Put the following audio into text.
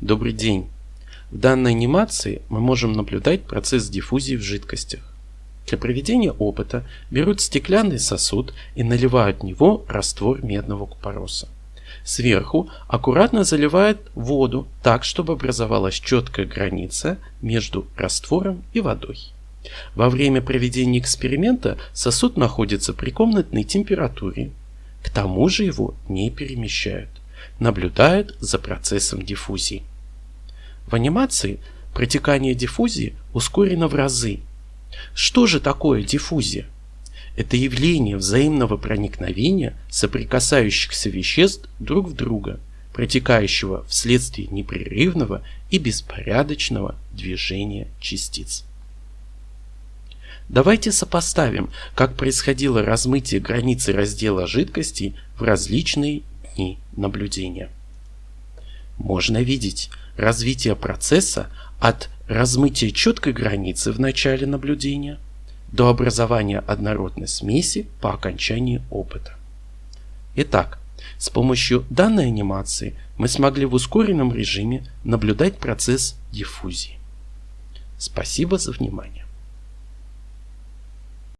Добрый день! В данной анимации мы можем наблюдать процесс диффузии в жидкостях. Для проведения опыта берут стеклянный сосуд и наливают в него раствор медного купороса. Сверху аккуратно заливают воду так, чтобы образовалась четкая граница между раствором и водой. Во время проведения эксперимента сосуд находится при комнатной температуре. К тому же его не перемещают. Наблюдают за процессом диффузии. В анимации протекание диффузии ускорено в разы. Что же такое диффузия? Это явление взаимного проникновения соприкасающихся веществ друг в друга, протекающего вследствие непрерывного и беспорядочного движения частиц. Давайте сопоставим, как происходило размытие границы раздела жидкостей в различные дни наблюдения. Можно видеть развитие процесса от размытия четкой границы в начале наблюдения до образования однородной смеси по окончании опыта. Итак, с помощью данной анимации мы смогли в ускоренном режиме наблюдать процесс диффузии. Спасибо за внимание.